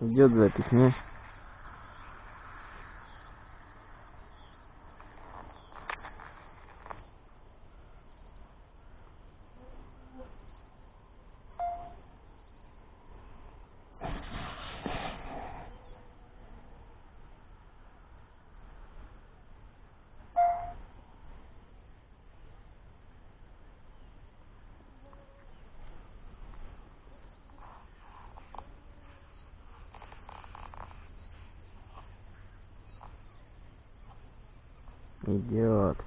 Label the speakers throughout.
Speaker 1: Идет запись, не? Идет.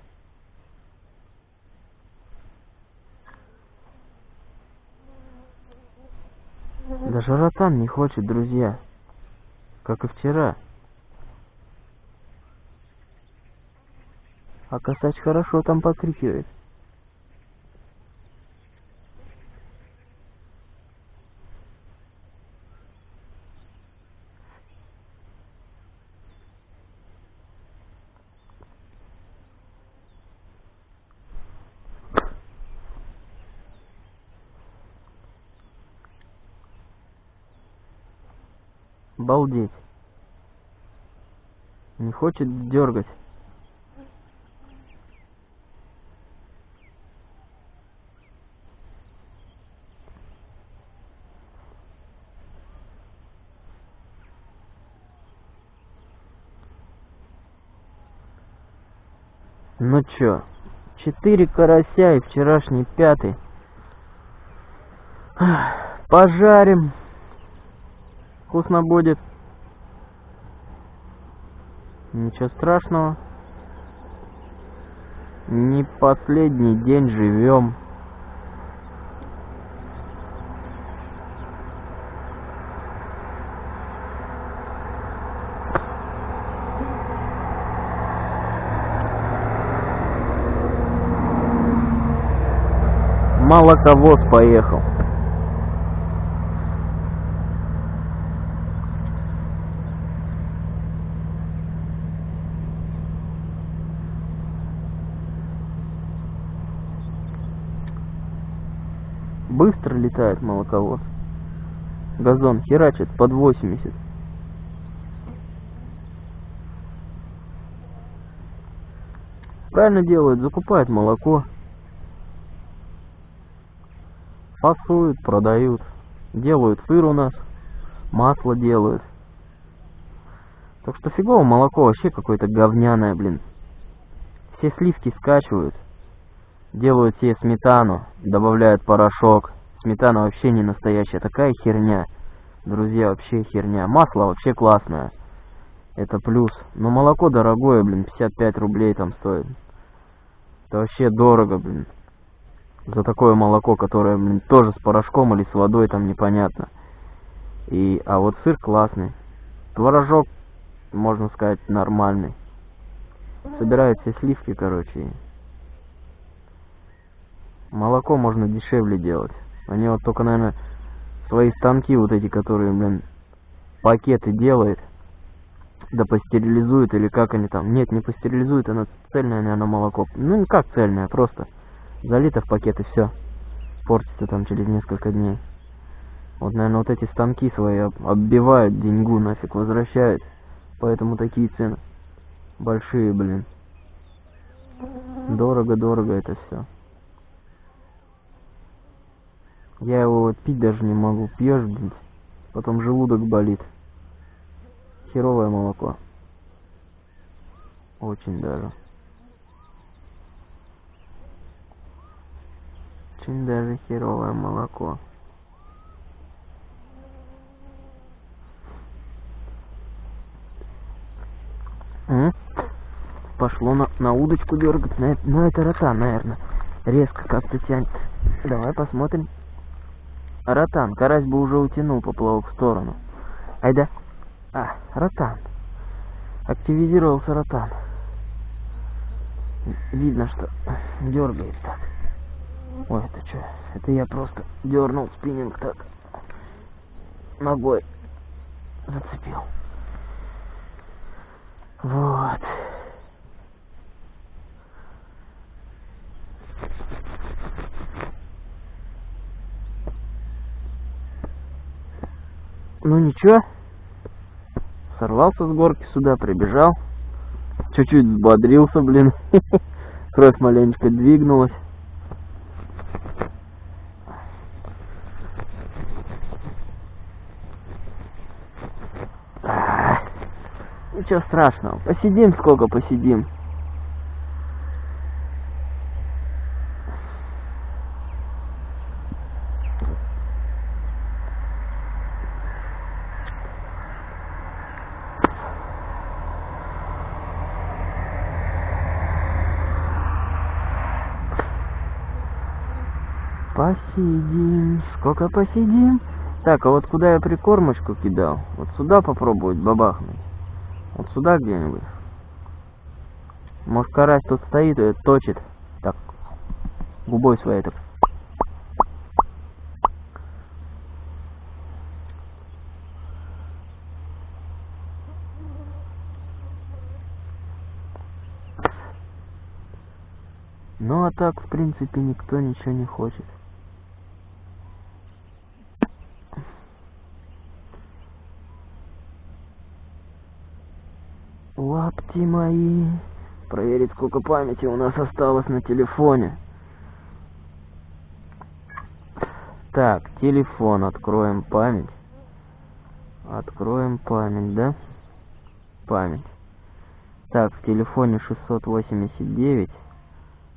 Speaker 1: Даже Ротан не хочет, друзья. Как и вчера. А косач хорошо там покрикивает. Балдеть. Не хочет дергать. Ну чё, четыре карася и вчерашний пятый. Пожарим. Вкусно будет. Ничего страшного. Не последний день живем. Молоковоз поехал. Быстро летает молоковоз. Газон херачит под 80. Правильно делают, закупают молоко. Фасуют, продают. Делают сыр у нас. Масло делают. Так что фигово молоко вообще какое-то говняное, блин. Все сливки скачивают. Делают себе сметану, добавляют порошок. Сметана вообще не настоящая, такая херня. Друзья, вообще херня. Масло вообще классное. Это плюс. Но молоко дорогое, блин, 55 рублей там стоит. Это вообще дорого, блин. За такое молоко, которое, блин, тоже с порошком или с водой, там непонятно. И, а вот сыр классный. Творожок, можно сказать, нормальный. Собирают все сливки, короче. Молоко можно дешевле делать. Они вот только, наверное, свои станки вот эти, которые, блин, пакеты делают, да постерилизуют, или как они там. Нет, не постерилизуют, оно цельное, наверное, молоко. Ну, как цельное, просто залито в пакет и все. Портится там через несколько дней. Вот, наверное, вот эти станки свои оббивают деньгу, нафиг возвращают. Поэтому такие цены. Большие, блин. Дорого-дорого это все. Я его вот пить даже не могу. Пьешь, блин, потом желудок болит. Херовое молоко. Очень даже. Очень даже херовое молоко. М? Пошло на, на удочку дергать. На, ну это рота, наверное. Резко как-то тянет. Давай посмотрим. Ротан, карась бы уже утянул поплавок в сторону. Айда. А, ротан. Активизировался ротан. Видно, что дергает так. Ой, это что? Это я просто дернул спиннинг так. Ногой зацепил. Вот. Ну ничего, сорвался с горки сюда, прибежал. Чуть-чуть взбодрился, блин. Кровь маленечко двигнулась. Ничего страшного. Посидим сколько посидим. Посидим, сколько посидим. Так, а вот куда я прикормочку кидал? Вот сюда попробовать бабахнуть. Вот сюда где-нибудь. Может карась тут стоит и точит. Так, губой своей так. Ну а так, в принципе, никто ничего не хочет. Лапти мои. Проверить, сколько памяти у нас осталось на телефоне. Так, телефон. Откроем память. Откроем память, да? Память. Так, в телефоне 689,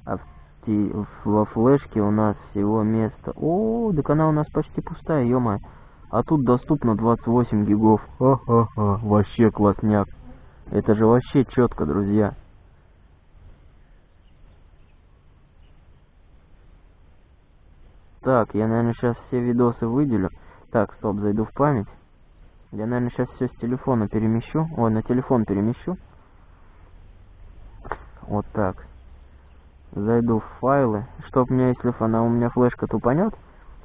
Speaker 1: а в ти во флешке у нас всего место... О, так она у нас почти пустая, ё. А тут доступно 28 гигов. Ха-ха-ха, вообще классняк. Это же вообще четко, друзья. Так, я, наверное, сейчас все видосы выделю. Так, стоп, зайду в память. Я, наверное, сейчас все с телефона перемещу. Ой, на телефон перемещу. Вот так. Зайду в файлы. Чтоб мне, если она у меня флешка тупанет,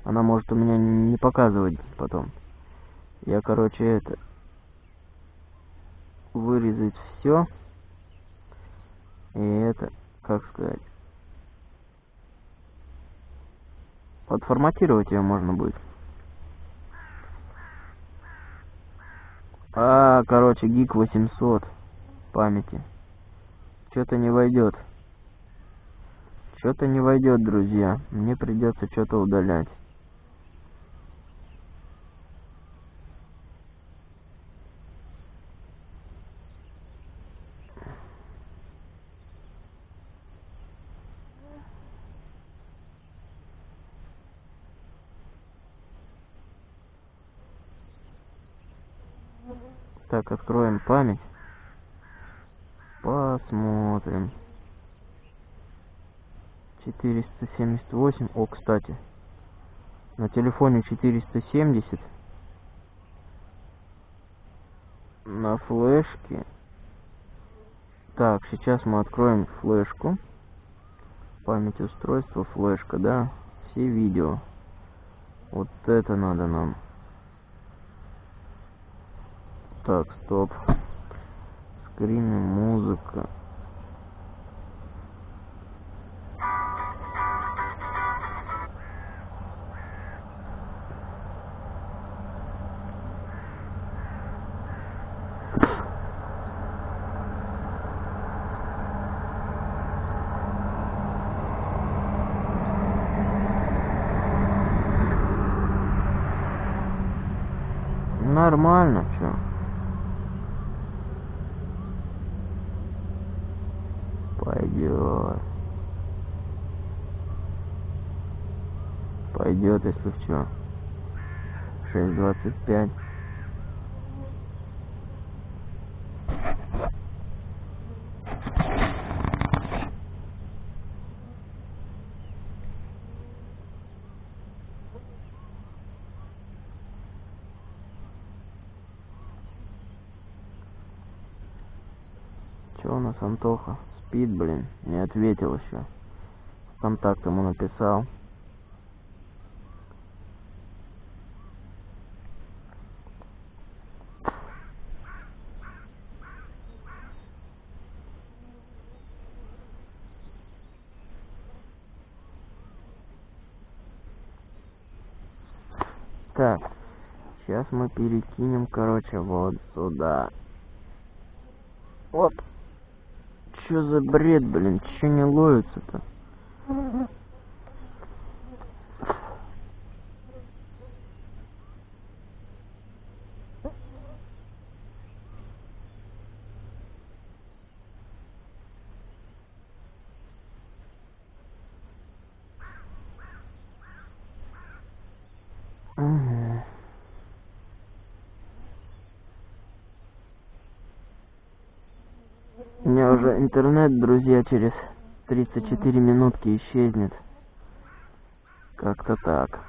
Speaker 1: она может у меня не показывать потом. Я, короче, это вырезать все. И это, как сказать, подформатировать ее можно будет. А, короче, гиг 800 памяти. Что-то не войдет. Что-то не войдет, друзья. Мне придется что-то удалять. Так, откроем память. Посмотрим. 478. О, кстати. На телефоне 470. На флешке. Так, сейчас мы откроем флешку. Память устройства, флешка, да? Все видео. Вот это надо нам. Так, стоп. Скрины, музыка. Нормально, чё? Пойдет, если в чё. 6.25. Чё у нас Антоха? спит, блин. Не ответил еще. Контакт ему написал. так сейчас мы перекинем короче вот сюда. Оп. Чё за бред блин? Чё не ловится то У меня уже интернет, друзья, через 34 минутки исчезнет. Как-то так.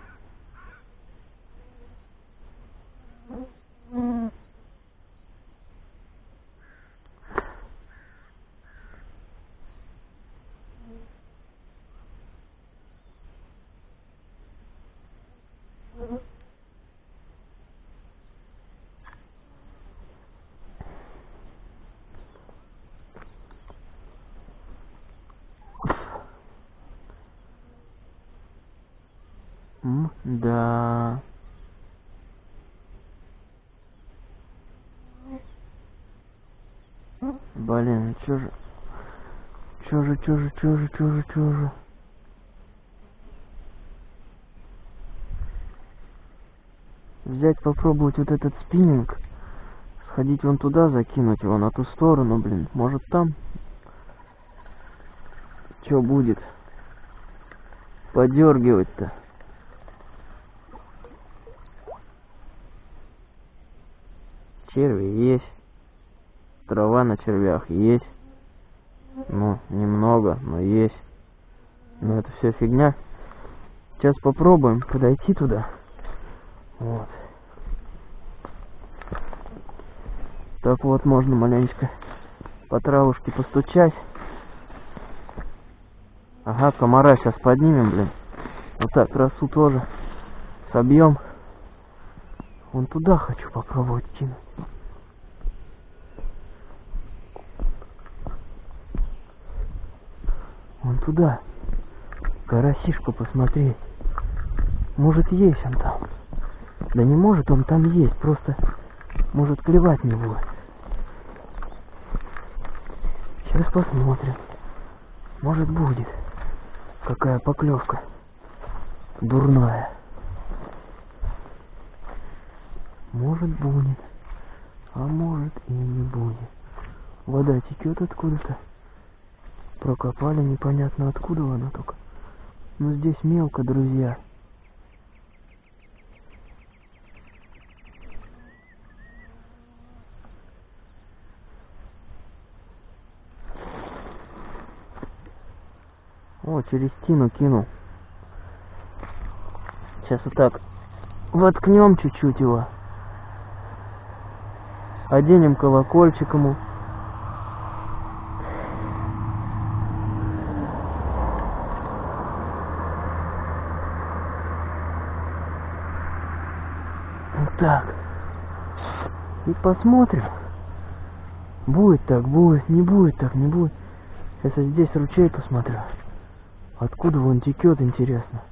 Speaker 1: М, да. Блин, чё же... Чё же, чё же, чё же, чё же, чё же... Взять, попробовать вот этот спиннинг. Сходить вон туда, закинуть его на ту сторону, блин. Может там... Чё будет? Подергивать-то. Черви есть. Трава на червях есть. Ну, немного, но есть. Но это все фигня. Сейчас попробуем подойти туда. Вот. Так вот, можно маленечко по травушке постучать. Ага, комара сейчас поднимем, блин. Вот так, красу тоже собьем. Вон туда хочу попробовать кинуть. Туда. Карасишку посмотреть. Может есть он там. Да не может он там есть, просто может клевать не будет. Сейчас посмотрим. Может будет. Какая поклевка. Дурная. Может будет. А может и не будет. Вода текет откуда-то. Прокопали непонятно откуда она только. Но здесь мелко, друзья. О, через стену кинул. Сейчас вот так воткнем чуть-чуть его. Оденем колокольчик ему. Вот так. И посмотрим. Будет так, будет, не будет так, не будет. Сейчас я здесь ручей посмотрю. Откуда он текет, интересно.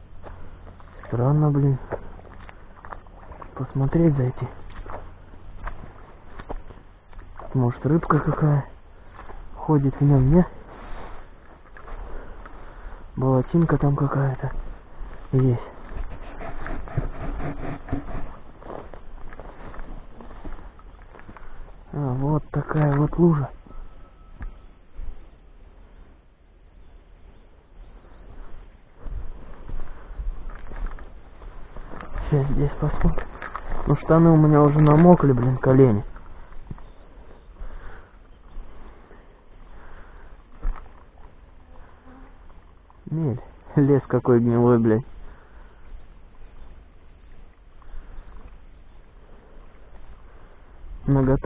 Speaker 1: Странно, блин. Посмотреть зайти. Может рыбка какая ходит в нем, не? Болотинка там какая-то есть. А, вот такая вот лужа. Сейчас здесь посмотрим. Ну штаны у меня уже намокли, блин, колени. Мель, лес какой гнилой, блядь. Наготов